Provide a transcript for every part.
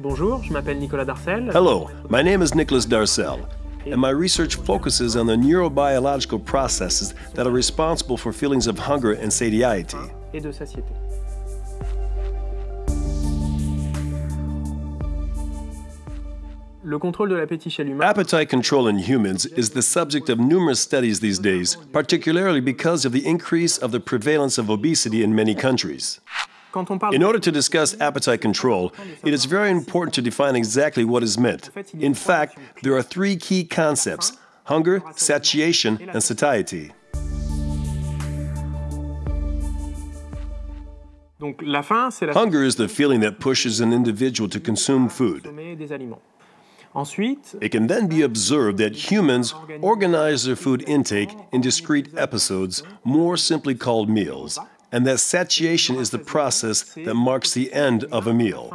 Bonjour, je m'appelle Nicolas Darcel. Hello, my name is Nicolas Darcel, and my research focuses on the neurobiological processes that are responsible for feelings of hunger and satiety. Et de satiété. Le contrôle de l'appétit chez l'humain Appetite control in humans is the subject of numerous studies these days, particularly because of the increase of the prevalence of obesity in many countries. Quand on parle In order to discuss appetite control, it is very important to define exactly what is meant. In fact, there are three key concepts hunger, satiation, and satiety. Donc la faim, c'est la Hunger is the feeling that pushes an individual to consume food. consommer des aliments. Ensuite, It can then be observed that humans organize their food intake in discrete episodes, more simply called meals, and that satiation is the process that marks the end of a meal.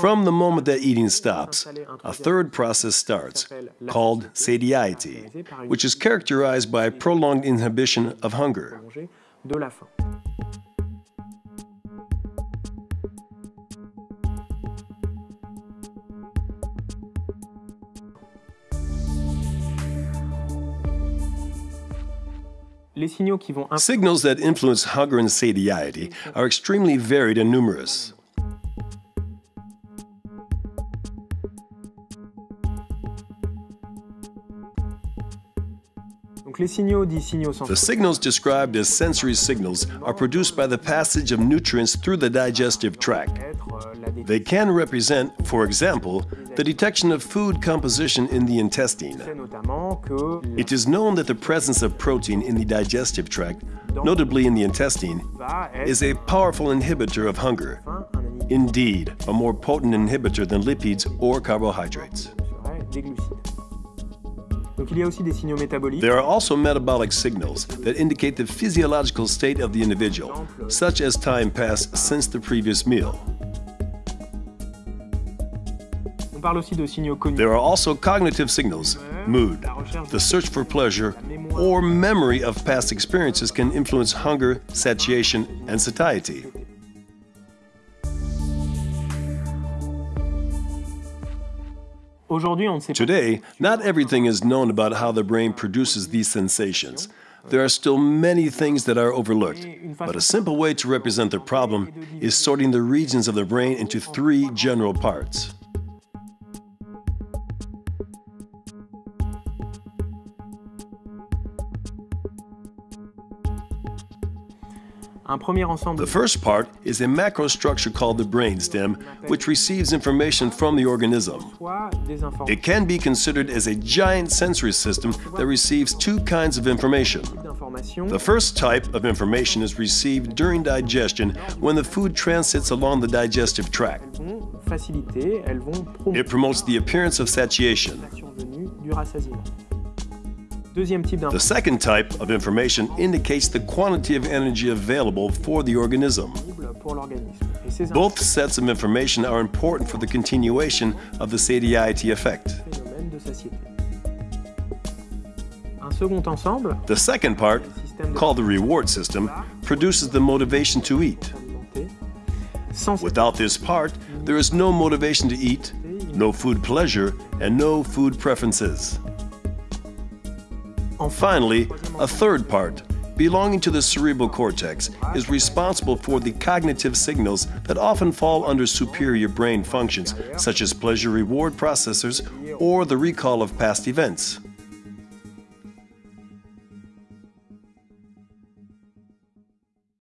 From the moment that eating stops, a third process starts, called satiety, which is characterized by prolonged inhibition of hunger. Signals that influence hunger and satiety are extremely varied and numerous. Donc les signaux dits signaux The signals described as sensory signals are produced by the passage of nutrients through the digestive tract. Euh, être la dé- They can represent, for example, the detection of food composition in the intestine. c'est notamment que la It is known that the presence of protein in the digestive tract, notably in the intestine, is a powerful inhibitor of hunger. faim, un inhibiteur Indeed, a more potent inhibitor than lipids or carbohydrates. serait des glucides. Donc il y a aussi des signaux métaboliques There are also metabolic signals that indicate the physiological state of the individual, such as time passed since the previous meal. There are also cognitive signals, mood, the search for pleasure, or memory of past experiences can influence hunger, satiation, and satiety. Aujourd'hui, on ne sait pas Today, not everything is known about how the brain produces these sensations. There are still many things that are overlooked, but a simple way to represent the problem is sorting the regions of the brain into three general parts. The first part is a macrostructure called the brainstem, which receives information from the organism. soit des informations It can be considered as a giant sensory system that receives two kinds of information. The first type of information is received during digestion when the food transits along the digestive tract. vont faciliter, elles vont promouvoir It promotes the appearance of satiation. The second type of information indicates the quantity of energy available for the organism. pour l'organisme. Et ces Both sets of information are important for the continuation of the satiety effect. phénomènes de satiété. Un second ensemble, The second part, called the reward system, produces the motivation to eat. Without this part, there is no motivation to eat, no food pleasure, and no food preferences. Finally, a third part, belonging to the cerebral cortex, is responsible for the cognitive signals that often fall under superior brain functions, such as pleasure reward processors or the recall of past events.